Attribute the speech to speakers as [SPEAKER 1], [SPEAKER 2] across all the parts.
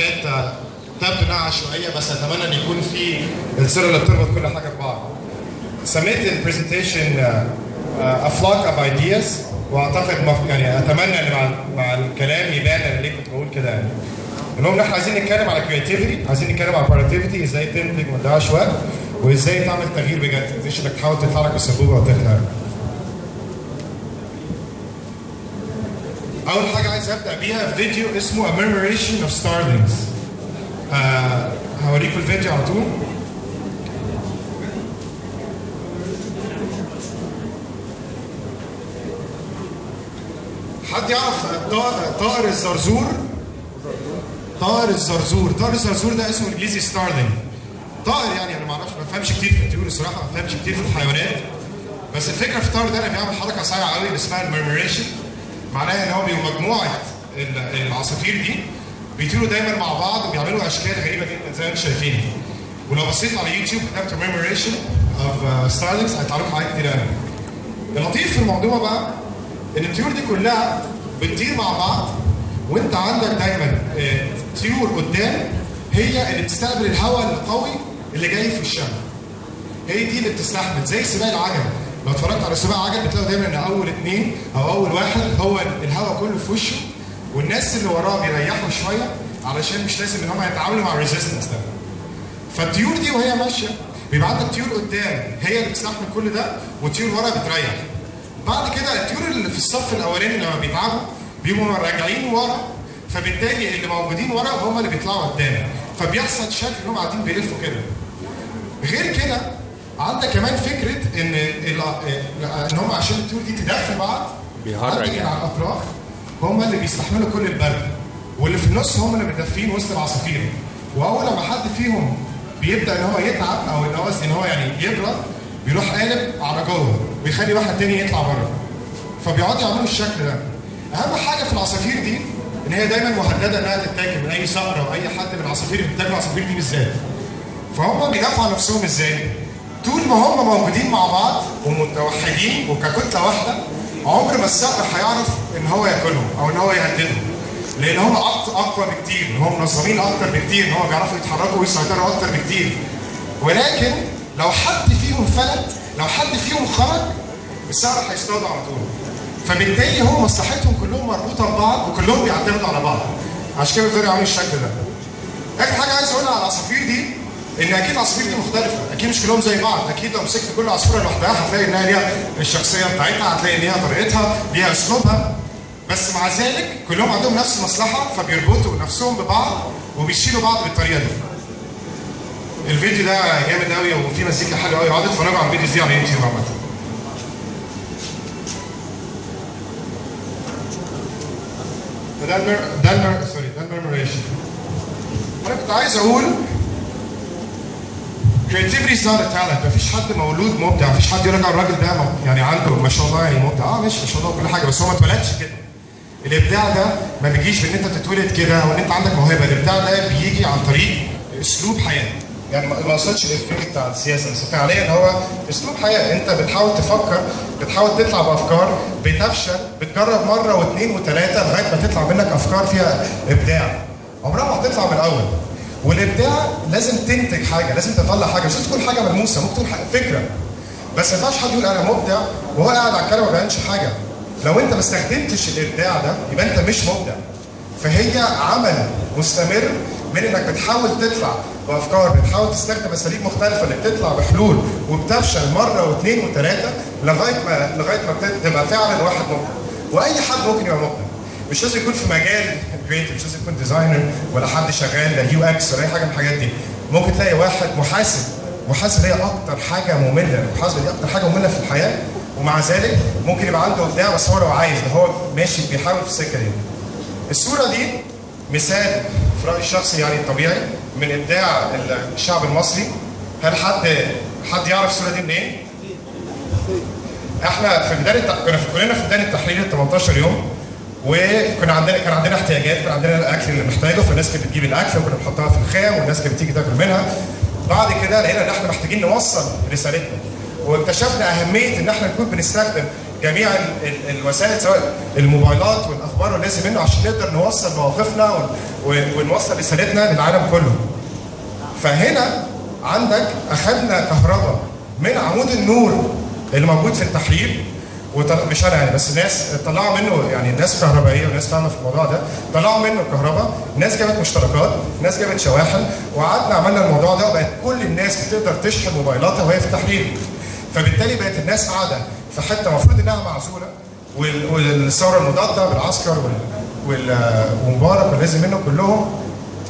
[SPEAKER 1] حاجات انها عشوائية بس أتمنى إن يكون في الصورة اللي بتربط كل حاجة ببعض. سميت ال presentation A Flock of Ideas وأعتقد يعني أتمنى إن مع مع الكلام يبان أنا ليه كنت بقول كده يعني. المهم إحنا عايزين نتكلم على creativity، عايزين نتكلم على productivity إزاي تنتج ما تضيعش وقت وإزاي تعمل تغيير بجد مش انك تحاول تطلع لك بالسبوبه وتخلع. أول حاجة عايز أبدأ بيها فيديو اسمه A Murmuration of Starlings. آه هوريكم الفيديو على طول. حد يعرف طائر الزرزور؟ طائر الزرزور، طائر الزرزور ده اسمه إنجليزي starling. طائر يعني أنا ما أعرفش ما بفهمش كتير في الطيور الصراحة ما بفهمش كتير في الحيوانات. بس الفكرة في الطائر ده انه بيعمل حركة صايعه قوي اسمها ال murmuration. معناها إن هو بيبقوا مجموعة ال- العصافير دي بيطيروا دايما مع بعض وبيعملوا أشكال غريبة جدا زي ما أنتم شايفين. ولو بصيت على يوتيوب كتبت murmuration of starlings هيطلع لكم حاجات كتير قوي. اللطيف في الموضوع بقى إن الطيور دي كلها بتطير مع بعض وإنت عندك دايما آه، طيور قدام هي اللي بتستقبل الهواء القوي اللي جاي في وشها. هي دي اللي بتستحمل زي سباق العجل لو اتفرجت على سباق عجل بتلاقي دايما إن أول اثنين أو أول واحد هو الهواء كله في وشه والناس اللي وراه بيريحوا شوية علشان مش لازم إن هم يتعاملوا مع ال resistance ده. فالطيور دي وهي ماشية بيبقى عندك طيور قدام هي اللي بتستحمل كل ده وطيور ورا بتريح. بعد كده الطيور اللي في الصف الأولاني لما بيتعبوا بيبقوا راجعين ورا فبالتالي اللي موجودين ورا هم اللي بيطلعوا قدام فبيحصل شكل إنهم قاعدين بيلفوا كده. غير كده عندك كمان فكرة إن ان هم عشان الطيور دي تدفي بعض
[SPEAKER 2] بيهرج يعني.
[SPEAKER 1] على الأطراف هم اللي بيستحملوا كل البرد واللي في النص هم اللي متدفين وسط العصافير وأول لما حد فيهم بيبدأ إن هو يتعب أو إن هو إن هو يعني يبرد بيروح قالب على جوه بيخلي واحد تاني يطلع بره فبيقعدوا يعملوا الشكل ده أهم حاجة في العصافير دي إن هي دايما مهددة إنها تتاكل من أي صقر أو أي حد من العصافير اللي بتاكل العصافير دي بالذات فهم بيدافعوا عن نفسهم إزاي؟ طول ما هم موجودين مع بعض ومتوحدين وككتلة واحدة عمر ما الصقر هيعرف إن هو ياكلهم أو إن هو يهددهم. لأن هم اقوى بكتير إن هم منظمين أكتر بكتير إن هم بيعرفوا يتحركوا ويسيطروا أكتر بكتير. ولكن لو حد فيهم فلت لو حد فيهم خرج الصقر هيصطادوا على طول. فبالتالي هم مصلحتهم كلهم مربوطة ببعض وكلهم بيعتمدوا على بعض. عشان كده بيقدروا يعملوا الشكل ده. آخر حاجة عايز أقولها على العصافير دي. إن أكيد العصافير دي مختلفة. أكيد مش كلهم زي بعض. أكيد لو مسكت كل عصفورة لوحدها هتلاقي إنها ليها الشخصية بتاعتها هتلاقي ليها طريقتها ليها أسلوبها. بس مع ذلك كلهم عندهم نفس المصلحة فبيربطوا نفسهم ببعض وبيشيلوا بعض بالطريقة دي. الفيديو ده جامد قوي وفيه مزيكا حلوة قوي اقعدوا اتفرجوا على الفيديوز دي على يوتيوب عامة. فده المر... ده المر... سوري ده المرمريشن أنا كنت عايز أقول is not a talent مفيش حد مولود مبدع مفيش حد يقول لك على الراجل ده يعني عنده ما شاء الله يعني مبدع. آه ماشي ما شاء الله كل حاجة بس هو ما اتولدش كده. الإبداع ده ما بيجيش بإن أنت تتولد كده أو ان أنت عندك موهبة. الإبداع ده بيجي عن طريق أسلوب حياة. يعني ما أقصدش الإفكار بتاع السياسة بس فعليا هو أسلوب حياة. أنت بتحاول تفكر بتحاول تطلع بأفكار بتفشل بتجرب مرة واثنين وثلاثه لغاية ما تطلع منك أفكار فيها إبداع. عمرها ما هتطلع من الأول. والإبداع لازم تنتج حاجة لازم تطلع حاجة مش تكون حاجة ملموسة ممكن تكون فكرة. بس ما ينفعش حد يقول أنا مبدع وهو قاعد على الكنبة ما بيعملش حاجة. لو أنت ما استخدمتش الإبداع ده يبقى أنت مش مبدع. فهي عمل مستمر من إنك بتحاول تطلع بأفكار بتحاول تستخدم أساليب مختلفة انك تطلع بحلول وبتفشل مرة واثنين وثلاثه لغاية ما لغاية ما تبقى فعلا واحد مبدع. وأي حد ممكن يبقى مبدع. مش لازم يكون في مجال creative مش لازم يكون designer ولا حد شغال UX ولا أي حاجة من الحاجات دي. ممكن تلاقي واحد محاسب محاسب هي أكتر حاجة مملة المحاسبه دي أكتر حاجة مملة في الحياة ومع ذلك ممكن يبقى عنده ابداع بس هو لو عايز ده هو ماشي بيحاول في السكة دي. الصورة دي مثال في رأيي الشخصي يعني الطبيعي من إبداع الشعب المصري. هل حد حد يعرف الصورة دي منين؟ إحنا في بدايه كنا كلنا في بدايه التحرير ال 18 يوم. وكنا عندنا كان عندنا احتياجات كان عندنا الأكل اللي محتاجه فالناس كانت بتجيب الأكل وكنا بنحطها في الخيم والناس كانت بتيجي تاكل منها بعد كده لقينا إن إحنا محتاجين نوصل رسالتنا واكتشفنا أهمية إن إحنا نكون بنستخدم جميع ال- ال- الوسائل سواء الموبايلات والأخبار واللازم منه عشان نقدر نوصل مواقفنا ون- ون- ونوصل رسالتنا للعالم كله. فهنا عندك أخذنا كهرباء من عمود النور اللي موجود في التحرير. مش أنا يعني. بس ناس طلعوا منه يعني ناس كهربائية وناس فاهمة في الموضوع ده طلعوا منه الكهرباء ناس جابت مشتركات ناس جابت شواحن وقعدنا عملنا الموضوع ده وبقت كل الناس بتقدر تشحن موبايلاتها وهي في التحرير. فبالتالي بقت الناس قاعدة في حتة المفروض إنها معزولة وال... والثورة المضادة بالعسكر. وال... ومبارك واللازم منه كلهم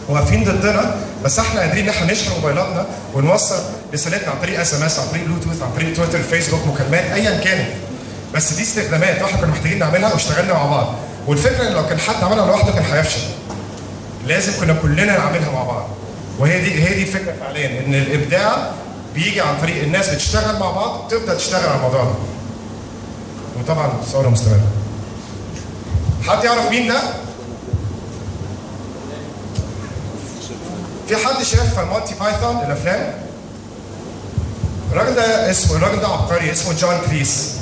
[SPEAKER 1] واقفين ضدنا. بس إحنا قادرين إن إحنا نشحن موبايلاتنا ونوصل رسالتنا عن طريق SMS عن طريق بلوتوث عن طريق تويتر فيسبوك مكالمات ايا كانت. بس دي استخدامات وإحنا كنا محتاجين نعملها واشتغلنا مع بعض والفكرة إن لو كان حد عملها لوحده كان هيفشل لازم كنا كلنا نعملها مع بعض وهي دي هي دي الفكرة فعليا إن الإبداع بيجي عن طريق الناس بتشتغل مع بعض تبدا تشتغل على الموضوع ده وطبعا ثوره مستمرة حد يعرف مين ده؟ في حد شاف Monty Python الأفلام؟ الراجل ده اسمه الراجل ده عبقري اسمه جون كليس.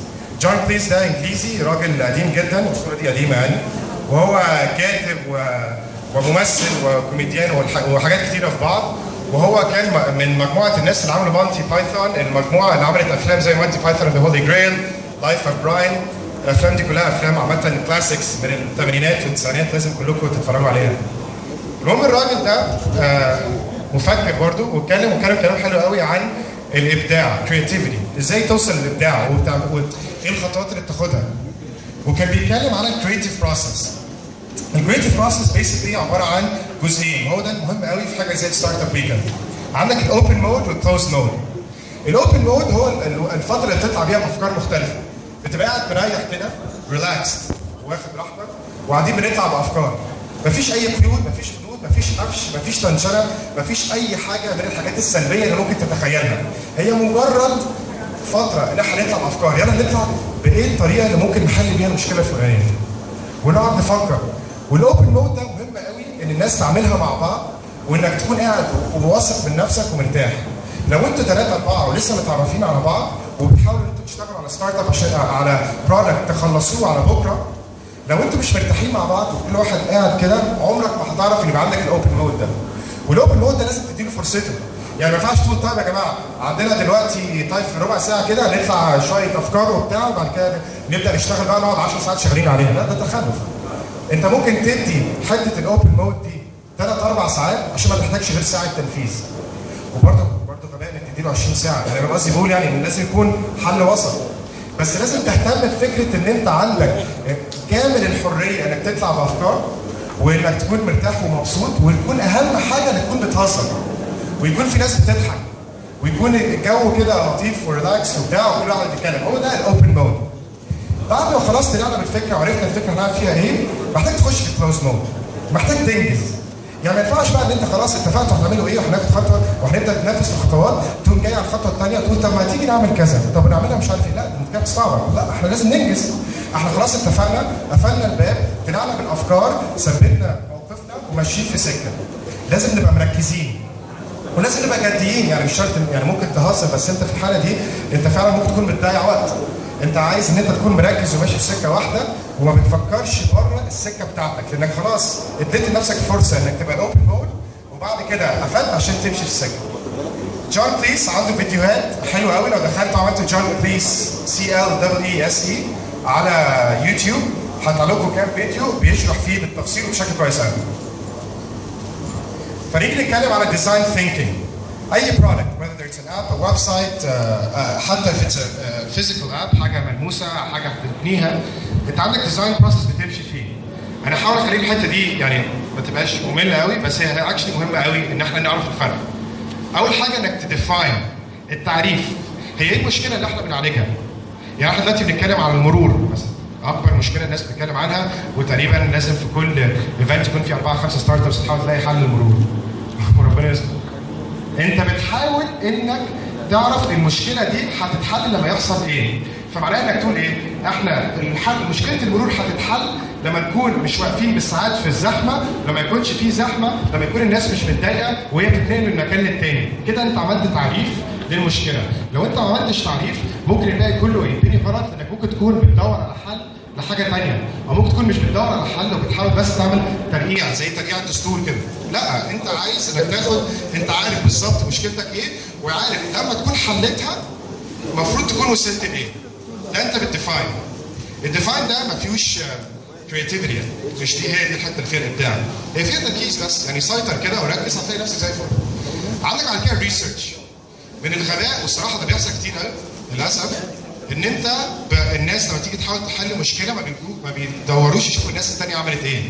[SPEAKER 1] جون كليس ده انجليزي راجل قديم جدا الصورة دي قديمة يعني. وهو كاتب و... وممثل وكوميديان والح... وحاجات كتيرة في بعض. وهو كان من مجموعة الناس اللي عملوا Monty Python. المجموعة اللي عملت أفلام زي Monty Python The Holy Grail Life of Brian الأفلام دي كلها أفلام عامة classics من الثمانينات والتسعينات لازم كلكم تتفرجوا عليها. المهم الراجل ده آه، مفكر برضه واتكلم وكلام كلام حلو قوي عن الإبداع creativity إزاي توصل للإبداع؟ وايه الخطوات اللي بتاخدها؟ وكان بيتكلم عن ال creative process ال creative process basically عبارة عن جزئين. وهو ده المهم قوي في حاجة زي Startup Weekend عندك ال open mode وال closed mode ال open mode هو ال- ال- الفترة اللي بتطلع بيها بأفكار مختلفة. بتبقى قاعد مريح كده relaxed واخد راحتك وقاعدين بنطلع بأفكار. مفيش أي قيود مفيش حدود مفيش قفش مفيش tension مفيش أي حاجة من الحاجات السلبية اللي ممكن تتخيلها. هي مجرد فترة ان إحنا نطلع بأفكار. يلا نطلع بإيه الطريقة اللي ممكن نحل بيها المشكلة الفلانيه ونقعد نفكر. وال open mode ده مهم قوي إن الناس تعملها مع بعض وإنك تكون قاعد وواثق من نفسك ومرتاح. لو أنتوا ثلاثة أربعة ولسه متعرفين على بعض وبتحاولوا إن أنتوا تشتغلوا على startup عشان على product تخلصوه على بكرة لو أنتوا مش مرتاحين مع بعض وكل واحد قاعد كده عمرك ما هتعرف إن يبقى عندك ال open mode ده. وال open mode ده لازم تديله فرصته. يعني ما ينفعش تقول طيب يا جماعة؟ عندنا دلوقتي طيب في ربع ساعة كده نطلع شوية أفكار وبتاع وبعد كده نبدأ نشتغل بقى نقعد 10 ساعات شغالين عليها. لا ده تخلف. أنت ممكن تدي حتة ال open mode دي ثلاث أربع ساعات عشان ما تحتاجش غير ساعة تنفيذ. وبرضه برضه غباء انك تديله 20 ساعة. يعني أنا قصدي بقول يعني لازم يكون حل وسط. بس لازم تهتم بفكرة إن أنت عندك كامل الحرية إنك تطلع بأفكار وإنك تكون مرتاح ومبسوط ويكون أهم حاجة إنك تكون بتهزر. ويكون في ناس بتضحك. ويكون الجو كده لطيف وريلاكس وبتاع وكل واحد بيتكلم. هو ده ال open mode بعد ما خلاص طلعنا بالفكرة وعرفنا الفكرة هنعمل فيها إيه محتاج تخش في ال closed mode محتاج تنجز. يعني ما ينفعش بقى إن أنت خلاص اتفقتوا هنعملوا إيه وهناخد خطوة وهنبدأ ننفذ في الخطوات تقوم جاي على الخطوة الثانية تقول طب ما تيجي نعمل كذا. طب نعملها مش عارف إيه. لا دي كانت صعبة. لا إحنا لازم ننجز. إحنا خلاص اتفقنا قفلنا الباب طلعنا بالأفكار ثبتنا موقفنا وماشيين في سكة. لازم نبقى مركزين. ولازم نبقى جديين يعني مش شرط يعني ممكن تهزر بس أنت في الحالة دي أنت فعلا ممكن تكون بتضيع وقت. أنت عايز إن أنت تكون مركز وماشي في سكة واحدة وما بتفكرش بره السكة بتاعتك. لأنك خلاص اديت لنفسك فرصة إنك تبقى open mode وبعد كده قفلت عشان تمشي في السكة. جون كليس عنده فيديوهات حلوة قوي لو دخلت وعملت جون كليس C L double E S E على يوتيوب هطلع لكم كام فيديو بيشرح فيه بالتفصيل وبشكل كويس قوي فنيجي نتكلم على design thinking أي product whether it's an app a website uh, uh, حتى if it's a uh, physical app حاجة ملموسة حاجة بتبنيها أنت عندك design process بتمشي فيه. أنا هحاول اخلي الحتة دي يعني ما تبقاش مملة قوي بس هي actually مهمة قوي إن إحنا نعرف الفرق. أول حاجة إنك ت define التعريف. هي إيه المشكلة اللي إحنا بنعالجها؟ يعني إحنا دلوقتي بنتكلم على المرور مثلا. أكبر مشكلة الناس بتتكلم عنها وتقريبا لازم في كل event يكون في أربعة خمسة startups تحاول تلاقي حل للمرور. وربنا يستر. أنت بتحاول إنك تعرف المشكلة دي هتتحل لما يحصل إيه. فمعناها إنك تقول إيه؟ إحنا الحل مشكلة المرور هتتحل لما نكون مش واقفين بالساعات في الزحمة لما يكونش في زحمة لما يكون الناس مش متضايقة وهي بتتنقل من مكان للتاني. كده أنت عملت تعريف للمشكلة. لو أنت ما عملتش تعريف ممكن الباقي كله يتبني غلط لأنك ممكن تكون بتدور على حل لحاجه ثانية أو ممكن تكون مش بتدور على حل وبتحاول بس تعمل ترقيع زي ترقيع الدستور كده. لا أنت عايز إنك تاخد أنت عارف بالظبط مشكلتك إيه وعارف لما تكون حلتها المفروض تكون وصلت لإيه. ده أنت بت define. ال define ده ما فيهوش creativity مش دي هي دي الحتة فيها الإبداع. هي فيها تركيز بس يعني سيطر كده وركز هتلاقي نفسك زي الفل. عندك على كده research من الغباء والصراحة ده بيحصل كتير قوي للأسف. ان انت. الناس لما تيجي تحاول تحل مشكلة ما ما بيدوروش يشوفوا الناس الثانية عملت إيه.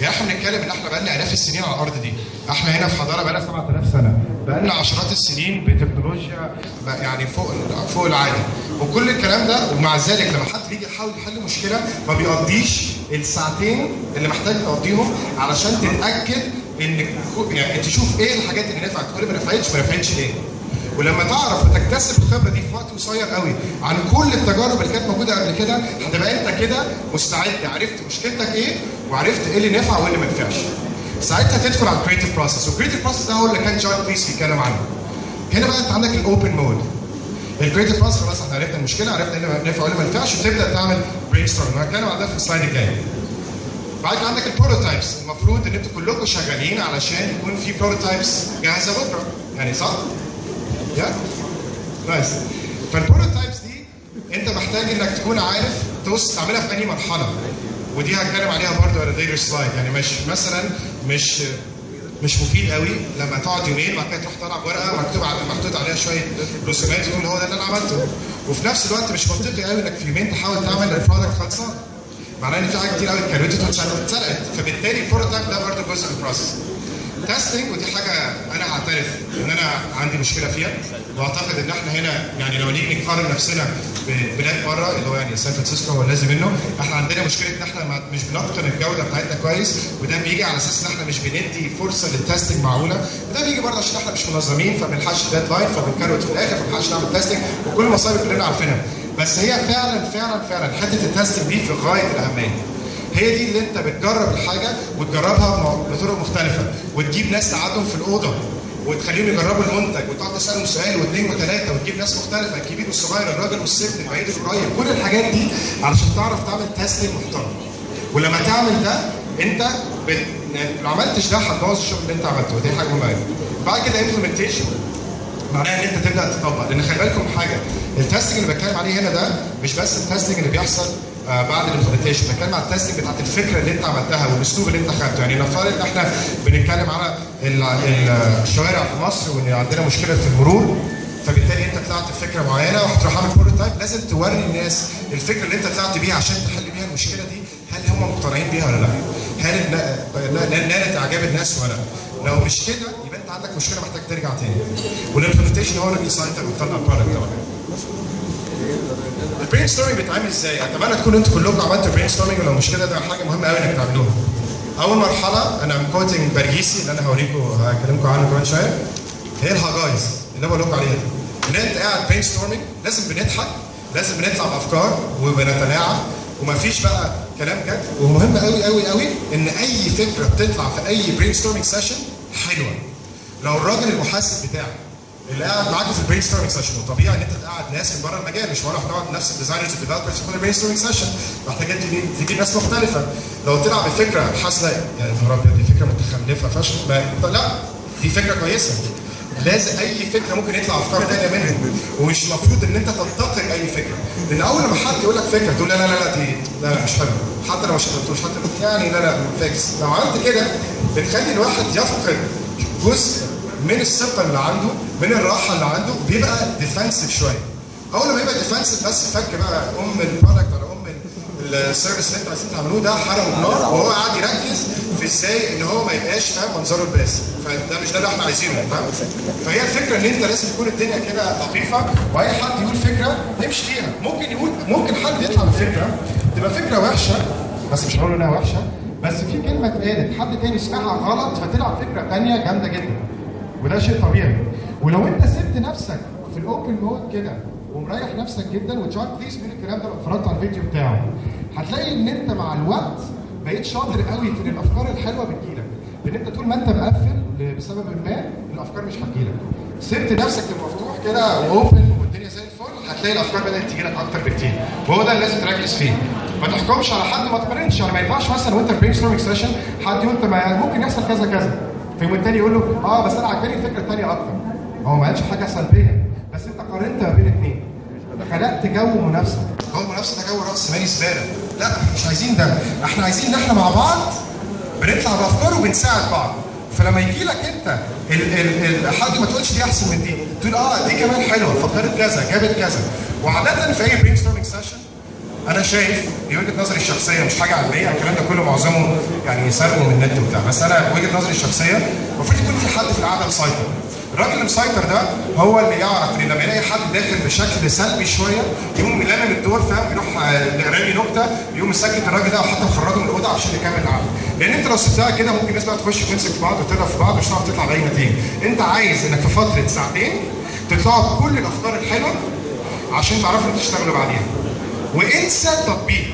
[SPEAKER 1] يعني إحنا بنتكلم ان إحنا بقالنا آلاف السنين على الأرض دي. إحنا هنا في حضارة بقالنا 7000 سنة. بقالنا عشرات السنين بتكنولوجيا يعني فوق فوق العادي وكل الكلام ده ومع ذلك لما حد بيجي يحاول يحل مشكلة ما بيقضيش الساعتين اللي محتاج تقضيهم علشان تتأكد ان يعني تشوف إيه الحاجات اللي نفعت. تقول ما نفعتش ما نفعتش ليه. ولما تعرف وتكتسب الخبرة دي في وقت قصير قوي عن كل التجارب اللي كانت موجودة قبل كده هتبقى انت كده مستعد عرفت مشكلتك إيه وعرفت إيه اللي نفع وايه اللي ما نفعش. ساعتها تدخل على ال creative process وال creative process ده هو اللي كان جون كليس بيتكلم عنه. هنا بقى انت عندك ال open mode. ال creative process خلاص إحنا عرفنا المشكلة عرفنا إيه اللي نفع وايه اللي ما نفعش وتبدأ تعمل brainstorm وهتكلم عن ده في ال slide الجاي. بعد كده عندك ال prototypes المفروض ان أنتوا كلكم شغالين علشان يكون في prototypes جاهزة بكرة يعني صح؟ yeah nice فال prototypes دي انت محتاج انك تكون عارف توصل تعملها في اي مرحلة. ودي هتكلم عليها برضه على later slide يعني مش مثلا مش مش مفيد قوي لما تقعد يومين بعد كده تروح طالع ورقة مكتوب محطوط عليها شوية رسومات تقول هو ده اللي أنا عملته. وفي نفس الوقت مش منطقي قوي إنك في يومين تحاول تعمل ال product خلصان معناه إن في حاجات كتير قوي اتكروتت واتسرقت. فبالتالي ال prototype ده برضه جزء من ال process testing ودي حاجة أنا هعترف إن أنا عندي مشكلة فيها. وأعتقد إن إحنا هنا يعني لو نيجي نقارن نفسنا ببلاد بره اللي هو يعني سان فرانسيسكو هو اللازم منه إحنا عندنا مشكلة إن إحنا مش بنتقن الجودة بتاعتنا كويس وده بيجي على أساس إن إحنا مش بندي فرصة لل testing معقولة. وده بيجي برضه عشان إحنا مش منظمين فما بنلحقش deadline فبنكروت في الآخر فما بنلحقش نعمل testing وكل المصايب كلنا عارفينها. بس هي فعلا فعلا فعلا حتة ال testing دي في غاية الأهمية. هي دي اللي انت بتجرب الحاجة وتجربها بطرق مختلفة وتجيب ناس تقعدهم في الأوضة وتخليهم يجربوا المنتج وتقعد تسألهم سؤال واثنين وثلاثه وتجيب ناس مختلفة الكبير والصغير الراجل والست البعيد والقريب. كل الحاجات دي علشان تعرف تعمل testing محترم. ولما تعمل ده انت بت... لو عملتش ده هتبوظ الشغل اللي انت عملته. ودي حاجة مهمة بعد كده implementation معناها إن انت تبدأ تطبق. لأن خلي بالكم حاجة ال testing اللي بتكلم عليه هنا ده مش بس ال testing اللي بيحصل بعد ال implementation بتكلم على ال testing بتاعت الفكرة اللي انت عملتها والاسلوب اللي انت خدته. يعني نفترض ان إحنا بنتكلم على الشوارع في مصر وان عندنا مشكلة في المرور فبالتالي انت طلعت بفكرة معينة وهتروح عامل prototype لازم توري الناس الفكرة اللي انت طلعت بيها عشان تحل بيها المشكلة دي. هل هم مقتنعين بيها ولا لا؟ هل نالت إعجاب الناس ولا لا؟ لو مش كده يبقى انت عندك مشكلة محتاج ترجع تاني. وال implementation هو اللي بيسيطر ويطلع ال product ال brainstorming بيتعمل إزاي؟ أتمنى تكونوا أنتوا كلكم عملتوا brainstorming ولو مش كده ده حاجة مهمة قوي إنك تعملوها. أول مرحلة أنا quoting برجيسي اللي أنا هوريكم هكلمكم عنه كمان شوية هي الهاجايز اللي بقول لكم عليها دي. ان انت قاعد brainstorming لازم بنضحك لازم بنطلع بأفكار وبنتلاعب ومفيش بقى كلام جد ومهم قوي قوي قوي إن أي فكرة بتطلع في أي brainstorming session حلوة. لو الراجل المحاسب بتاعك اللي قاعد معاكم في ال brainstorming session وطبيعي إن أنت تقعد ناس من بره المجال مش ولا هتقعد نفس ال designers وال developers في كل brainstorming session محتاج تجيب تجيب ناس مختلفة. لو طلع بفكرة حاسة يعني ابيض دي فكرة متخلفة فشخ. لا دي فكرة كويسة. لازم أي فكرة ممكن يطلع أفكار ثانية منها ومش المفروض إن أنت تنتقد أي فكرة. لأن أول ما حد يقول لك فكرة تقول لا لا لا دي لا, لا مش حلوة. حتى لو مش حطيتوش حتى يعني لا لا فاكس. لو عملت كده بتخلي الواحد يفقد جزء من الثقة اللي عنده من الراحة اللي عنده بيبقى defensive شوية. أول ما يبقى defensive بس فك بقى أم ال product ولا أم ال service اللي أنتوا عايزين تعملوه ده حرقه بنار وهو قاعد يركز في إزاي إن هو ما يبقاش فاهم منظره الباسم فده مش ده اللي إحنا عايزينه فاهم؟ فهي الفكرة إن أنت لازم تكون الدنيا كده لطيفة وأي حد يقول فكرة نمشي فيها ممكن يقول ممكن حد يطلع بفكرة تبقى فكرة وحشة بس مش هقول إنها وحشة بس في كلمة اتقالت حد تاني سمعها غلط فطلع فكرة ثانية جامدة جدا. وده شيء طبيعي. ولو انت سبت نفسك في ال open mode كده ومريح نفسك جدا و John Cleese من الكلام ده لو اتفرجت على الفيديو بتاعه هتلاقي إن أنت مع الوقت بقيت شاطر قوي في ان الأفكار الحلوة بتجيلك. لأن أنت طول ما أنت مقفل بسبب ما الأفكار مش هتجيلك. سبت نفسك للمفتوح كده و open والدنيا زي الفل هتلاقي الأفكار بدأت تجي لك أكتر بكتير. وهو ده اللي لازم تركز فيه. ما تحكمش على حد ما تقارنش. يعني ما ينفعش مثلا وانت في brain session حد يقول ما ممكن يحصل كذا كذا. فيقوم التاني يقول له آه بس أنا عجباني الفكرة الثانية أكتر. هو ما قالش حاجة سلبية. بس أنت قارنت ما بين اثنين خلقت جو منافسة. جو المنافسه ده جو رأس مالي زباله لا إحنا مش عايزين ده. إحنا عايزين إن إحنا مع بعض بنطلع بأفكار وبنساعد بعض. فلما يجي لك أنت ال ال ال حد ما تقولش دي أحسن من دي تقول آه دي كمان حلوة. فكرت كذا جابت كذا. وعادة في أي brainstorming session أنا شايف دي وجهة نظري الشخصية مش حاجة علميه الكلام ده كله معظمه يعني سرقه من النت وبتاع. بس أنا وجهة نظري الشخصية المفروض يكون في حد في القعده مسيطر الراجل اللي مسيطر ده هو اللي يعرف إن لما يلاقي حد داخل بشكل سلبي شوية يقوم لامم الدور فاهم؟ يروح رامي نكتة يقوم مسكت الراجل ده وحتى مخرجه من الأوضة عشان يكمل القعده لأن أنت لو سبتها كده ممكن الناس بقى تخش تمسك في بعض وتضرب في بعض مش هتعرف تطلع بأي نتيجة. أنت عايز إنك في فترة ساعتين تطلعوا بكل الأفكار الحلوة عشان تعرفوا تشتغلوا بعديها. وانسى التطبيق.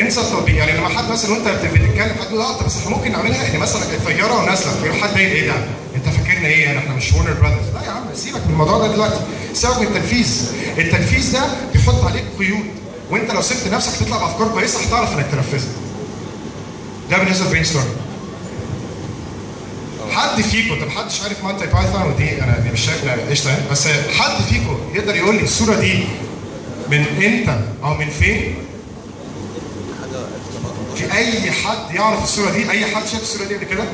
[SPEAKER 1] انسى التطبيق. يعني لما حد مثلا وانت بتتكلم حد يقول آه طب بس إحنا ممكن نعملها. ان مثلا الطيارة ونازلة. فيروح حد قايل إيه ده؟ أنت فاكرنا إيه؟ يعني إحنا مش ورنر براذرز لا يا عم سيبك من الموضوع ده دلوقتي. سيبك من التنفيذ. التنفيذ ده بيحط عليك قيود. وأنت لو سبت نفسك تطلع بأفكار كويسة هتعرف إنك تنفذها. ده بالنسبة لل brainstorm حد فيكم طب حدش عارف Monty Python؟ ودي أنا مش شايف قشطة يعني بس حد فيكم يقدر يقول لي الصورة دي من إمتى أو من فين؟ في أي حد يعرف الصورة دي؟ أي حد شاف الصورة دي قبل كده؟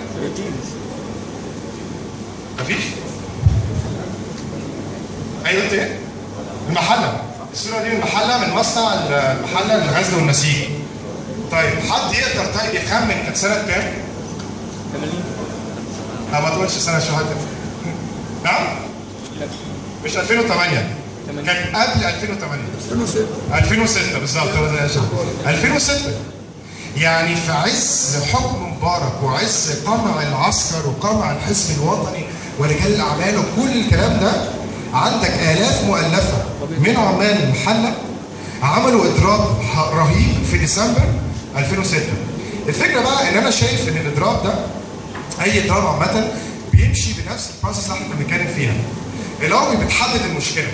[SPEAKER 1] مفيش؟ أيوه أنت إيه؟ المحلة الصورة دي من المحلة من مصنع المحلة للغزل والنسيج طيب حد يقدر طيب يخمن كانت سنة كام؟
[SPEAKER 2] 80
[SPEAKER 1] لا ما تقولش سنة شهاده نعم؟ مش 2008 كان قبل 2008
[SPEAKER 3] 2006
[SPEAKER 1] 2006 بالظبط هو ده يا شباب. 2006 يعني في عز حكم مبارك وعز قمع العسكر وقمع الحزب الوطني ورجال الأعمال وكل الكلام ده عندك آلاف مؤلفة من عمال المحلة عملوا اضراب رهيب في ديسمبر 2006 الفكرة بقى إن أنا شايف إن الاضراب ده أي اضراب عامة بيمشي بنفس البروسيس اللي إحنا بنتكلم فيها. الأول بتحدد المشكلة.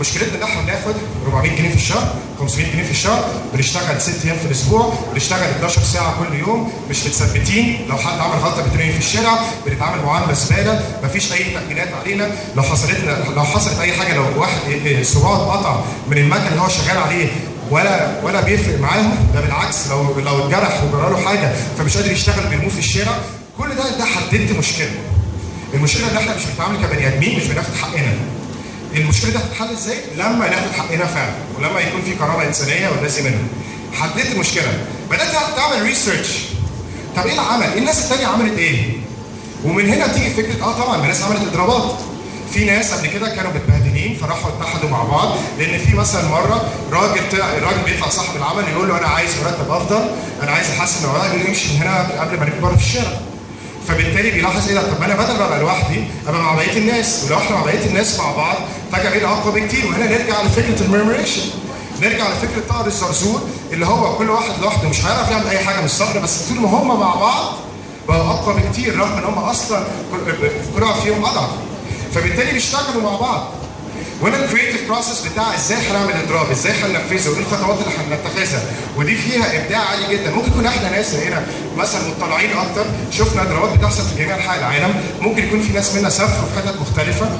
[SPEAKER 1] مشكلتنا ان إحنا بناخد 400 جنيه في الشهر 500 جنيه في الشهر بنشتغل 6 أيام في الأسبوع بنشتغل 12 ساعة كل يوم مش متثبتين. لو حد عمل غلطة بترمي في الشارع بنتعامل معاملة زبالة مفيش أي تأمينات علينا. لو حصلت لو حصلت أي حاجة لو واحد صباعه اتقطع من المكن اللي هو شغال عليه ولا ولا بيفرق معاهم ده بالعكس لو لو اتجرح وجرى له حاجة فمش قادر يشتغل بيرموه في الشارع. كل ده ده حددت مشكلة. المشكلة إن إحنا مش بنتعامل كبني آدمين مش بناخد حقنا. المشكلة دي هتتحل إزاي؟ لما ناخد حقنا فعلا ولما يكون في كرامه إنسانية واللازم منها. حددت المشكلة بدأت تعمل ريسيرش طب إيه العمل؟ إيه الناس الثانية عملت إيه؟ ومن هنا تيجي فكرة آه طبعا الناس عملت إضرابات في ناس قبل كده كانوا متبهدلين فراحوا اتحدوا مع بعض لأن في مثلا مرة راجل طلع الراجل بيطلع صاحب العمل يقول له أنا عايز مرتب أفضل أنا عايز أحسن الوضع يقول امشي من هنا قبل ما نبقى بره في الشارع فبالتالي بيلاحظ إيه ده؟ طب ما أنا بدل ما أبقى لوحدي أبقى مع بقية الناس ولو إحنا مع بقية الناس مع بعض فجأة بقينا أقوى بكتير. وهنا نرجع لفكرة الميرمريشن نرجع لفكرة طائر الزرزور اللي هو كل واحد لوحده مش هيعرف يعمل أي حاجة من الصخر بس طول ما هم مع بعض بقوا أقوى بكتير رغم إن هم أصلا كل واحد فيهم أضعف. فبالتالي بيشتغلوا مع بعض. وهنا ال creative process بتاع إزاي هنعمل اضراب إزاي هننفذه وايه الخطوات اللي هنتخذها ودي فيها إبداع عالي جدا. ممكن يكون إحنا ناس هنا مثلا مطلعين أكتر شفنا إضرابات بتحصل في جميع أنحاء العالم ممكن يكون في ناس منا سافروا في حتت مختلفة.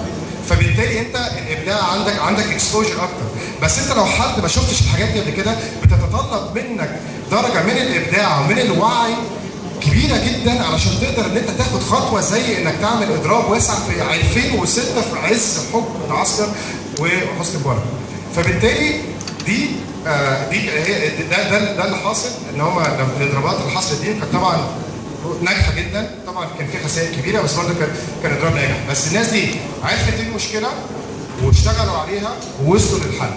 [SPEAKER 1] فبالتالي أنت الإبداع عندك عندك exposure أكتر. بس أنت لو حد ما شفتش الحاجات دي قبل كده بتتطلب منك درجة من الإبداع ومن الوعي كبيرة جدا علشان تقدر إن أنت تاخد خطوة زي إنك تعمل إضراب واسع في 2006 في عز حكم العسكر وحسني مبارك. فبالتالي دي آه دي هي ده ده ده اللي حاصل إن هم الإضرابات اللي حصلت دي كانت طبعا ناجحة جدا طبعا كان في خسائر كبيرة بس برضه كان كان إضراب ناجح بس الناس دي عرفت المشكلة واشتغلوا عليها ووصلوا للحل.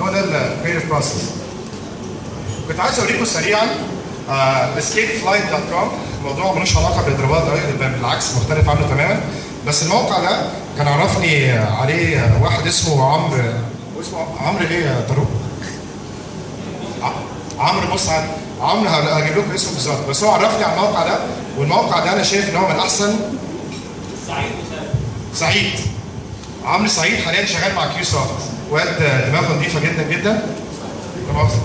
[SPEAKER 1] هو ده ال creative process. كنت عايز أوريكم سريعا escapeflight.com الموضوع ملوش علاقة بالإضرابات قوي بالعكس مختلف عنه تماما. بس الموقع ده كان عرفني عليه واحد اسمه عمرو اسمه عمرو إيه يا طارق؟ عمرو بص عمرو هجيب لكم اسمه بالظبط. بس هو عرفني على الموقع ده والموقع ده أنا شايف إن هو من احسن سعيد. عمرو سعيد حاليا شغال مع Q Soft واد دماغه نظيفة جدا جدا لا مؤاخذة.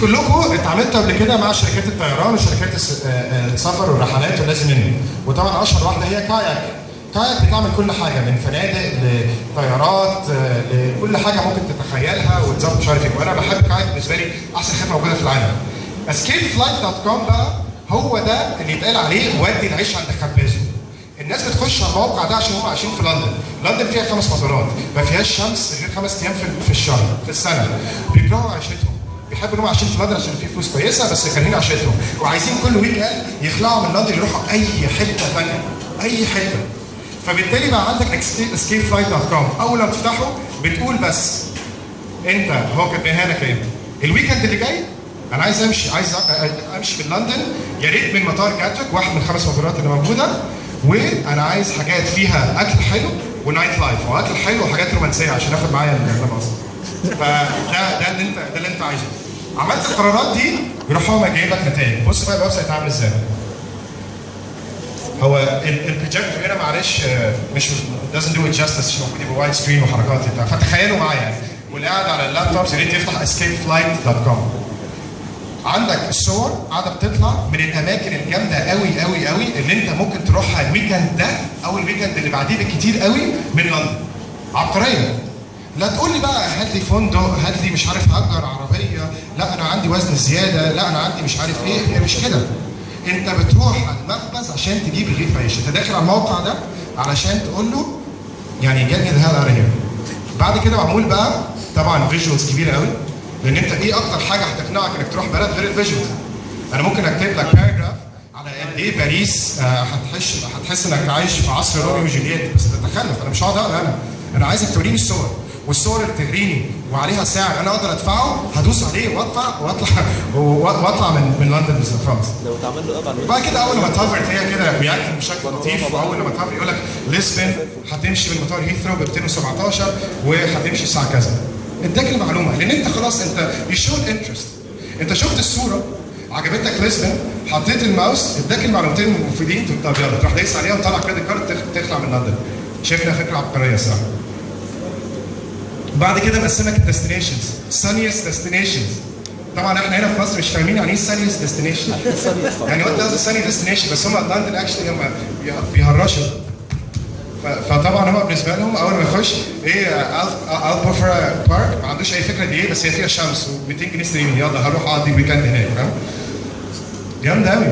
[SPEAKER 1] كلكم اتعاملتوا قبل كده مع شركات الطيران وشركات آه، آه، السفر والرحلات واللازم منه وطبعا أشهر واحدة هي Kayak. Kayak بتعمل كل حاجة من فنادق لطيارات آه، لكل حاجة ممكن تتخيلها وتظبط مش عارف إيه. وأنا بحب Kayak بالنسبة لي أحسن خدمة موجودة في العالم. escapeflight.com بقى هو ده اللي يتقال عليه ودي العيش عند خبازه. الناس بتخش على الموقع ده عشان هم عايشين في لندن. لندن فيها خمس مطارات ما فيهاش شمس غير خمس أيام في الشهر في السنة. بيكرهوا عيشتهم. بيحبوا ان هم عايشين في لندن عشان في فلوس كويسة بس كارهين عيشتهم وعايزين كل weekend يخلعوا من لندن يروحوا أي حتة ثانية أي حتة. فبالتالي بقى عندك escapeflight.com أول ما تفتحه بتقول بس أنت هو كاتبها لك إيه؟ ال weekend اللي جاي أنا عايز أمشي عايز أمشي من لندن. يا ريت من مطار جاتوك واحد من الخمس مطارات اللي موجودة. وأنا عايز حاجات فيها أكل حلو و nightlife. واكل حلو وحاجات رومانسية عشان آخد معايا المزة فده ده اللي انت ده اللي أنت عايزه. عملت القرارات دي يروح هو جايب لك نتائج. بص بقى ال website عامل إزاي. هو ال- البروجيكتور هنا معلش آه، مش doesn't do it justice عشان المفروض يبقى wide screen وحركات بتاع فتخيلوا معايا واللي قاعد على اللابتوب يا ريت يفتح escapeflight.com عندك الصور قاعدة بتطلع من الأماكن الجامدة قوي قوي قوي اللي أنت ممكن تروحها ال weekend ده أو ال weekend اللي بعديه بالكتير قوي من لندن. عبقرية. لا تقول لي بقى هات لي فندق هات لي مش عارف هاجر عربية لا أنا عندي وزن زيادة لا أنا عندي مش عارف إيه هي مش كده. أنت بتروح على المخبز عشان تجيب رغيف عيش. أنت داخل على الموقع ده علشان تقول له يعني out of here. بعد كده معمول بقى طبعا visuals كبيرة قوي لأن أنت إيه أكتر حاجة هتقنعك إنك تروح بلد غير ال visuals أنا ممكن أكتب لك paragraph على قد إيه باريس آه، هتحس هتحس إنك عايش في عصر روميو وجولييت بس تتخلف. أنا مش هقعد أقرأ أنا. أنا عايزك توريني الصور. والصور بتغريني وعليها سعر أنا أقدر أدفعه هدوس عليه وأطلع وأطلع وأطلع من من لندن خالص
[SPEAKER 2] لو اتعمل له app على
[SPEAKER 1] وبعد كده أول ما ت hover تلاقيها كده بياكل بشكل لطيف وأول ما ت hover يقول لك ليسبن هتمشي من مطار هيثرو ب 217 وهتمشي الساعة كذا. اداك المعلومة لأن أنت خلاص أنت you shown interest أنت شفت الصورة عجبتك ليسبن حطيت الماوس اداك المعلومتين المفيدين طب يلا تروح دايس عليها وطلع credit card تخ- تخلع من لندن. شايف انها فكره عبقريه صح بعد كده مقسمك ال destinations sunniest destinations طبعا إحنا هنا في مصر مش فاهمين يعني إيه sunniest destination يعني what does sunny destination بس هم لندن actually هم بيه- بيهرشوا. فطبعا هم بالنسبة لهم أول ما يخش إيه البوفرا بارك ما عندوش أي فكرة دي إيه بس هي فيها شمس و200 جنيه استرليني يلا هروح أقضي weekend هناك فاهم؟ جامده قوي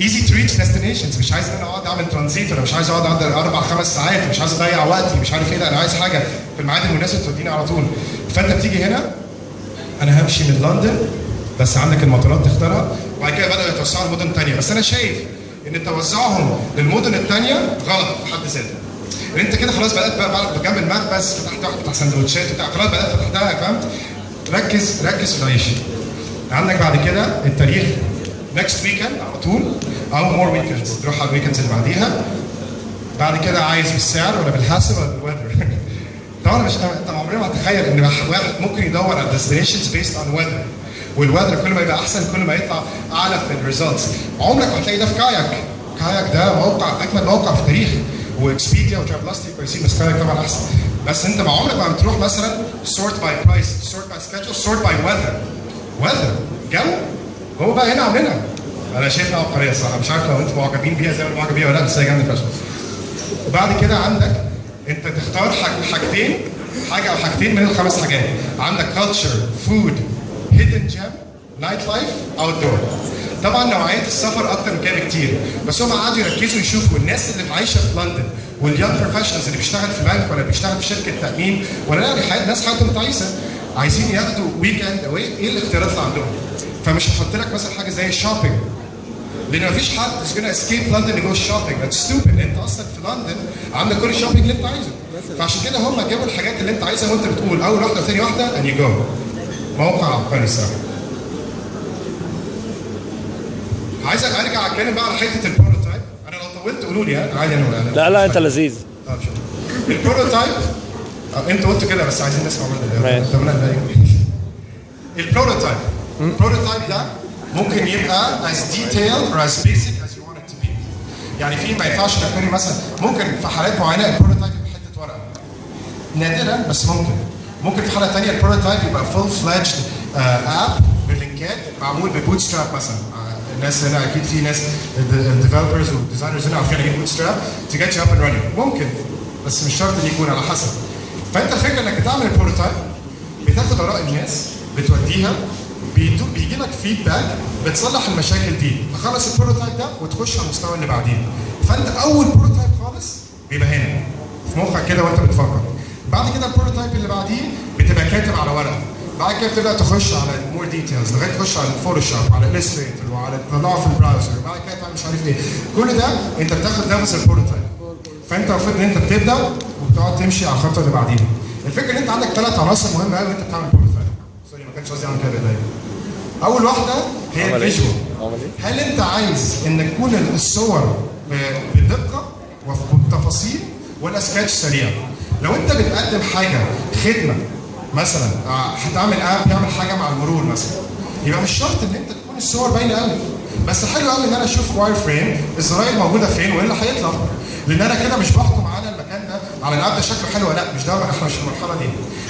[SPEAKER 1] easy to reach destinations مش عايز إن أنا أقعد أعمل ترانزيت ولا مش عايز أقعد اقعد أربع خمس ساعات مش عايز أضيع وقتي مش عارف إيه لا أنا عايز حاجة في الميعاد المناسب توديني على طول. فأنت بتيجي هنا أنا همشي من لندن بس عندك المطارات تختارها. وبعد كده بدأوا يتوسعوا لمدن تانية. بس أنا شايف إن توزعهم للمدن التانية غلط في حد ذاته. إن أنت كده خلاص بدأت بقى بعد جنب المخبز فتحت واحد بتاع سندوتشات بتاع خلاص بدأت فتحتها فهمت؟ ركز ركز في العيش عندك بعد كده التاريخ next weekend على طول. أو more weekends تروح على ال weekends اللي بعديها. بعد كده عايز بالسعر ولا بالحاسب ولا بال weather طبعا مش انت عمرنا ما هتخيل إن واحد ممكن يدور على destinations based on weather وال weather كل ما يبقى أحسن كل ما يطلع أعلى في ال results عمرك ما هتلاقي ده في كاياك كاياك ده موقع أجمل موقع في التاريخ وإكسبيديا و Travelocity كويسين بس كاياك طبعا أحسن. بس أنت ما عمرك ما بتروح مثلا sort by price sort by schedule sort by weather weather جو. هو بقى هنا عاملينها أنا شايفها عبقرية الصراحة. مش عارف لو أنتم معجبين بيها زي ما أنا معجب بيها ولا لأ بس هي جامدة فشخ. وبعد كده عندك أنت تختار حاج- حاجتين حاجة أو حاجتين من الخمس حاجات. عندك culture food hidden gem nightlife outdoor طبعا نوعية السفر أكتر من كده بكتير. بس هم قعدوا يركزوا يشوفوا الناس اللي عايشة في لندن وال young professionals اللي بيشتغل في بنك ولا بيشتغل في شركة تأمين ولا لأ حياة ناس حياتهم تعيسة. عايزين ياخدوا weekend away إيه الاختيارات اللي عندهم؟ فمش هحط لك مثلا حاجة زي ال shopping لأن مفيش حد is gonna escape London to go shopping. That's stupid. انت أصلا في لندن عندك كل ال shopping اللي انت عايزه. فعشان كده هم جابوا الحاجات اللي انت عايزها وانت بتقول أول واحدة وثاني واحدة and you go. موقع عبقري الصراحة. عايز أرجع أتكلم بقى على حتة ال prototype أنا لو طولت قولوا لي. عادي أنا
[SPEAKER 2] لا لا أنت لذيذ.
[SPEAKER 1] طب آه، انت قلت كده بس عايزين نسمع منك ال prototype. ال prototype ده ممكن يبقى as detailed or as basic as you want it to be. يعني في ما ينفعش بيري مثلا ممكن في حالات معينة ال prototype يبقى حتة ورقه نادرا بس ممكن. ممكن في حالة ثانية ال prototype يبقى full-fledged app باللينكات معمول ب Bootstrap مثلا. آه، الناس هنا أكيد في ناس ال developers وال designers هنا عارفين إيه Bootstrap to get you up and running ممكن بس مش شرط إن يكون على حسب. فأنت الفكرة إنك بتعمل ال prototype بتاخد آراء الناس بتوديها بيجي لك feedback بتصلح المشاكل دي. تخلص ال prototype ده وتخش على المستوى اللي بعديه فأنت أول prototype خالص بيبقى هنا في مخك كده وأنت بتفكر. بعد كده ال prototype اللي بعديه بتبقى كاتب على ورقه بعد كده بتبدأ تخش على more details لغاية تخش على الفوتوشوب وعلى Illustrator وعلى تطلعه في ال browser وبعد كده مش عارف إيه. كل ده أنت بتاخد نفس ال prototype فانت المفروض ان انت بتبدأ وبتقعد تمشي على الخطوة اللي بعديها الفكرة ان انت عندك ثلاث عناصر مهمة قوي وانت بتعمل prototype sorry ما كانش قصدي اعمل كده بايديا أول واحدة هي
[SPEAKER 2] إيه؟
[SPEAKER 1] ال
[SPEAKER 2] visual إيه؟
[SPEAKER 1] هل انت عايز ان تكون الصور بدقة وبتفاصيل ولا سكتش سريع؟ لو انت بتقدم حاجة خدمة مثلا آه، هتعمل app يعمل حاجة مع المرور مثلا يبقى مش شرط ان انت تكون الصور باينة قوي بس حلو قوي إن أنا أشوف wireframe الزراير موجودة فين وإيه اللي هيطلع؟ لأن أنا كده مش بحكم على المكان ده على ال app ده شكله حلو ولا لأ مش ده إحنا مش في المرحلة دي.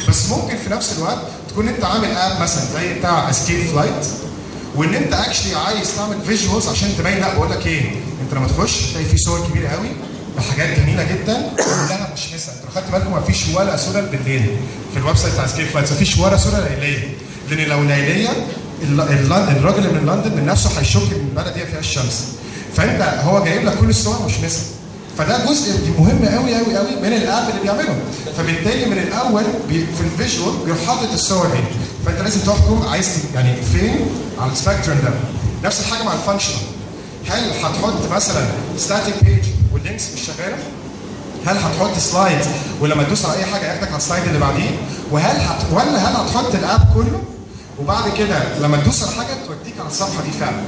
[SPEAKER 1] بس ممكن في نفس الوقت تكون أنت عامل app مثلا زي بتاع Escape Flight وإن أنت actually عايز تعمل visuals عشان تبين لأ بقول لك إيه أنت لما تخش تلاقي في صور كبيرة قوي بحاجات جميلة جدا كلها مشمسة أنتوا خدتوا بالكم ما فيش ولا صورة بالليل في ال website بتاع Escape Flight ما فيش ولا صورة ليلية. لأن لو ليلية الراجل من لندن من نفسه هيشك إن البلد دي فيها الشمس فأنت هو جايب لك كل الصور مشمسة فده جزء مهم قوي قوي قوي من ال app اللي بيعمله. فبالتالي من الأول في ال visual بيروح حاطط الصور دي. فأنت لازم تحكم عايز يعني فين؟ على ال spectrum ده. نفس الحاجة مع ال functional هل هتحط مثلا static page وال links مش شغالة؟ هل هتحط slide ولما تدوس على أي حاجة ياخدك على ال slide اللي بعديه؟ وهل هت... ولا هل هتحط ال app كله؟ وبعد كده لما تدوس على حاجة توديك على الصفحة دي فعلا.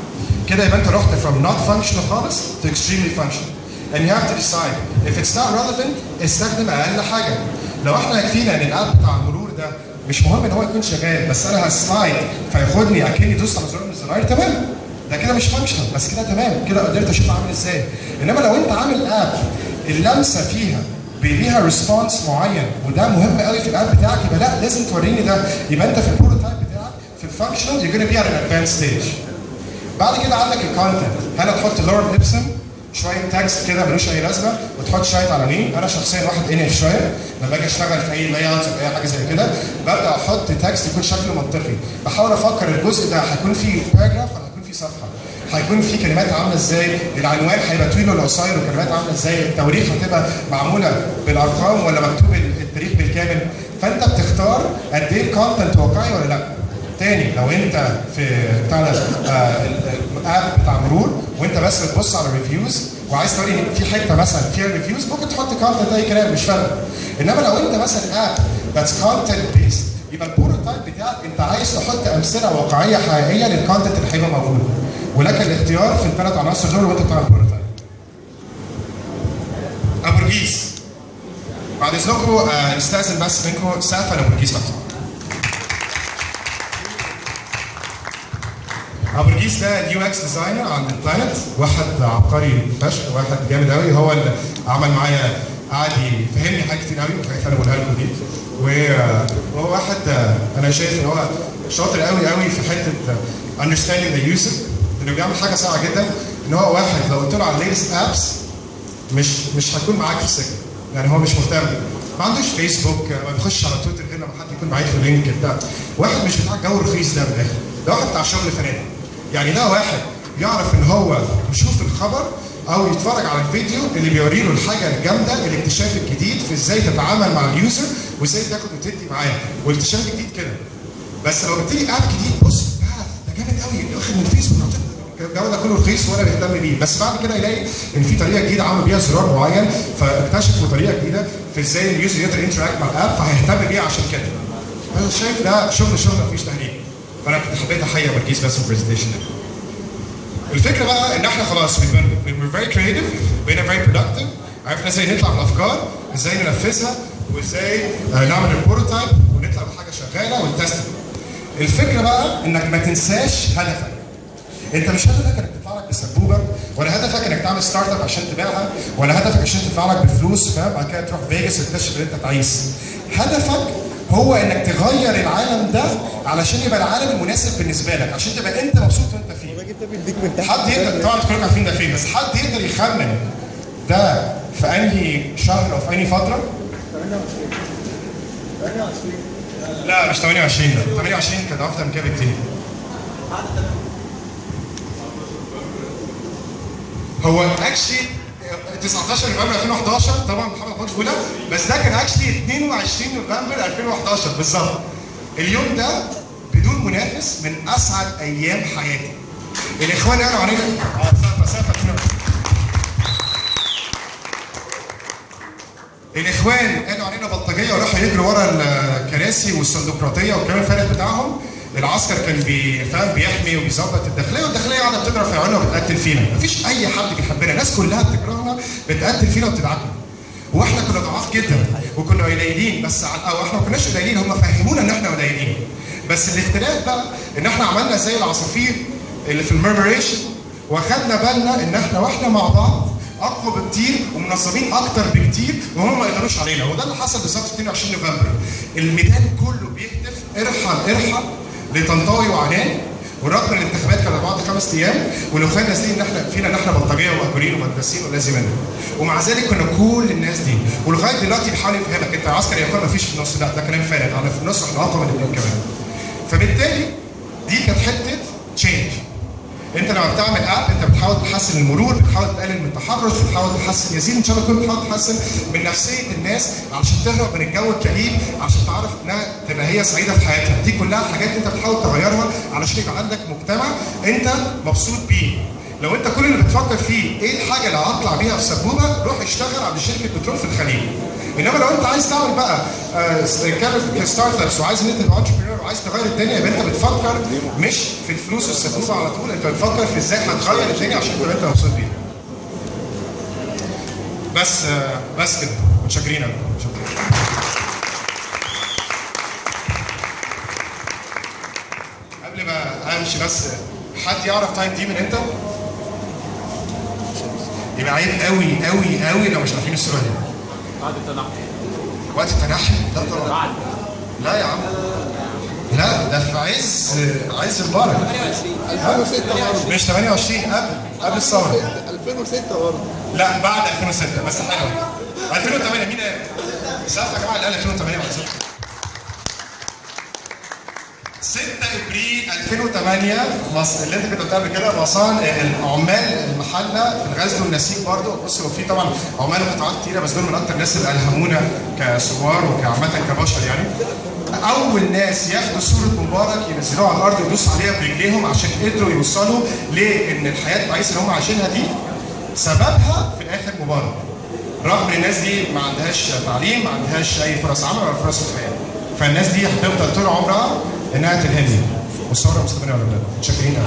[SPEAKER 1] كده يبقى انت رحت from not functional خالص to extremely functional. And you have to decide if it's not relevant استخدم أقل حاجة. لو إحنا يكفينا إن ال app بتاع المرور ده مش مهم إن هو يكون شغال بس أنا ه slide فياخدني أكني دوست على زرار من الزراير تمام؟ ده كده مش functional بس كده تمام. كده قدرت أشوف عامل إزاي. إنما لو أنت عامل أب اللمسة فيها ليها response معين وده مهم قوي في ال app بتاعك يبقى لا لازم توريني ده. يبقى أنت في ال prototype ال functional you're gonna be at an advanced stage. بعد كده عندك ال content هل هتحط lorem ipsum شوية text كده ملوش أي لازمة وتحط شوية عناوين أنا شخصيا واحد enough شوية. لما أجي أشتغل في أي layout في أي حاجة زي كده ببدأ أحط text يكون شكله منطقي. بحاول أفكر الجزء ده هيكون فيه paragraph ولا هيكون فيه صفحة؟ هيكون في كلمات عاملة إزاي؟ العنوان هيبقى طويل ولا قصير؟ وكلمات عاملة إزاي؟ التواريخ هتبقى معمولة بالأرقام ولا مكتوب التاريخ بالكامل؟ فأنت بتختار قد إيه ال content واقعي ولا لأ. تاني لو انت في بتاع آه، ال app بتاع مرور وانت بس بتبص على reviews وعايز توري ان في حتة مثلا فيها reviews ممكن تحط content اي كلام مش فارقة. إنما لو انت مثلا app that's content based يبقى ال prototype بتاعك انت عايز تحط أمثلة واقعية حقيقية لل content اللي هيبقى موجود. ولك الاختيار في الثلاث عناصر دول وانت بتعمل بروتوتايب ابو رجيس بعد إذنكم آه، نستاذن بس منكم سقف ابو رجيس بقى ابو رجيس ده يو إكس ديزاينر عند البلانت واحد عبقري فشخ واحد جامد قوي هو اللي عمل معايا قعد يفهمني حاجات كتير قوي وحاجات أنا بقولها لكم دي. وهو واحد أنا شايف إن هو شاطر قوي قوي في حتة understanding the user إنه بيعمل حاجة صعبه جدا. إن هو واحد لو قلت له على ال latest apps مش مش هيكون معاك في السكه يعني هو مش مهتم. ما عندوش فيسبوك ما بيخش على تويتر غير لما حد يكون باعت له لينك بتاع. واحد مش بتاع الجو الرخيص ده من الآخر. ده واحد بتاع شغل فنادق. يعني ده واحد يعرف إن هو يشوف الخبر أو يتفرج على الفيديو اللي بيوري له الحاجة الجامدة الاكتشاف الجديد في إزاي تتعامل مع ال user وإزاي تاخد وتدي معاه. والاكتشاف الجديد كده. بس لو قلت لي app جديد بص ده جامد قوي واخد من الفيسبوك الجو ده كله رخيص وأنا بهتم بيه. بس بعد كده يلاقي إن في طريقة جديدة عمل بيها زرار معين فاكتشفوا طريقة جديدة في إزاي ال user يقدر ي interact مع ال app فهيهتم بيها عشان كده. أنا شايف ده شغل شغل مفيش تهريج فأنا كنت حبيت أحيي بركيز بس في ال presentation ده الفكرة بقى إن إحنا خلاص we're very creative بقينا very productive. عرفنا إزاي نطلع بالافكار إزاي ننفذها وإزاي آه، نعمل ال prototype ونطلع بحاجة شغالة ون test. الفكرة بقى إنك ما تنساش هدفك. أنت مش هدفك إنك تطلع لك بسبوبة ولا هدفك إنك تعمل startup عشان تبيعها ولا هدفك عشان تطلع لك بفلوس فاهم؟ بعد كده تروح فيجاس تكتشف ان أنت تعيس هدفك هو إنك تغير العالم ده علشان يبقى العالم المناسب بالنسبة لك عشان تبقى أنت مبسوط وأنت فيه. حد يقدر طبعا كلكم عارفين ده فين بس حد يقدر يخمن ده في أنهي شهر أو في أنهي فترة؟ لا مش 28 ده. 28 كان أفضل من كده بكتير. هو actually 19 نوفمبر 2011 طبعا محمد ماتش اولى بس ده كان actually 22 نوفمبر 2011 بالظبط. اليوم ده بدون منافس من أسعد أيام حياتي. الإخوان قالوا علينا. آه الإخوان قالوا علينا بلطجية وراحوا يجروا ورا الكراسي والصندوقراطية والكلام الفارغ بتاعهم. العسكر كان بيفهم بيحمي وبيظبط الداخلية والداخلية قاعدة بتضرب في عيوننا وبتقتل فينا. مفيش أي حد بيحبنا. الناس كلها بتكرهنا بتقتل فينا وبتدعكنا وإحنا كنا ضعاف جدا وكنا قليلين بس أو إحنا ما كناش قليلين هم فهمونا إن إحنا قليلين. بس الاختلاف بقى إن إحنا عملنا زي العصافير اللي في المرمريشن وأخدنا بالنا إن إحنا وإحنا مع بعض أقوى بكتير ومنظمين أكتر بكتير وهم ما يقدروش علينا. وده اللي حصل بالظبط في 22 نوفمبر. الميدان كله بيهتف ارحل ارحل لطنطاوي وعنان ورغم ان الانتخابات كانت بعد خمس أيام والاخوان نازلين ان إحنا فينا ان إحنا بلطجية ومأجورين ومدرسين ولازم منه ومع ذلك كنا كل الناس دي. ولغاية دلوقتي بيحاول يفهمك. انت عسكري يا اخوان مفيش في النص. لا ده كلام فارغ. أنا في النص وإحنا أقوى من كمان. فبالتالي دي كانت حتة change انت لما بتعمل app انت بتحاول تحسن المرور بتحاول تقلل من التحرش بتحاول تحسن يزيد ان شاء الله تكون بتحاول تحسن من نفسية الناس علشان تهرب من الجو الكئيب عشان تعرف إنها تبقى هي سعيدة في حياتها. دي كلها حاجات انت بتحاول تغيرها علشان يبقى عندك مجتمع انت مبسوط بيه. لو انت كل اللي بتفكر فيه إيه الحاجة اللي هطلع بيها في سبوبة روح اشتغل عند شركة بترول في الخليج. انما لو انت عايز تعمل بقى startups وعايز ان انت تبقى entrepreneur وعايز تغير الدنيا يبقى انت بتفكر مش في الفلوس والسبوبه على طول انت بتفكر في إزاي هتغير الدنيا عشان تبقى انت مبسوط بيها. بس آه، بس كده متشكرين. قبل ما امشي بس حد يعرف تايم دي من إمتى؟ يبقى عيب قوي قوي قوي لو مش عارفين الصورة دي.
[SPEAKER 3] بعد التنحي
[SPEAKER 1] وقت التنحي؟ لا طبعا.
[SPEAKER 3] بعد
[SPEAKER 1] لا يا عم. لا ده في عز عز مبارك
[SPEAKER 2] 2006 برضه
[SPEAKER 1] مش 28 قبل قبل الثورة
[SPEAKER 2] 2006 برضه
[SPEAKER 1] لا بعد 2006 بس حلوة 2008 مين قال؟ سقف يا جماعة اللي قال 2008 ولا 2008 مصر اللي انت كنت قلتها قبل كده مصان العمال المحلة في الغزل والنسيج برضه. بص هو في طبعا عمال قطاعات كتيرة بس دول من أكتر الناس اللي ألهمونا كثوار وكعامة كبشر يعني. أول ناس ياخدوا صورة مبارك ينزلوها على الأرض ويدوسوا عليها برجليهم عشان قدروا يوصلوا لإن الحياة التعيسه اللي هم عايشينها دي سببها في الآخر مبارك. رغم إن الناس دي ما عندهاش تعليم ما عندهاش أي فرص عمل ولا فرص الحياة فالناس دي هتفضل طول عمرها إنها تلهمني والثوره مستمره ولا لا متشكرين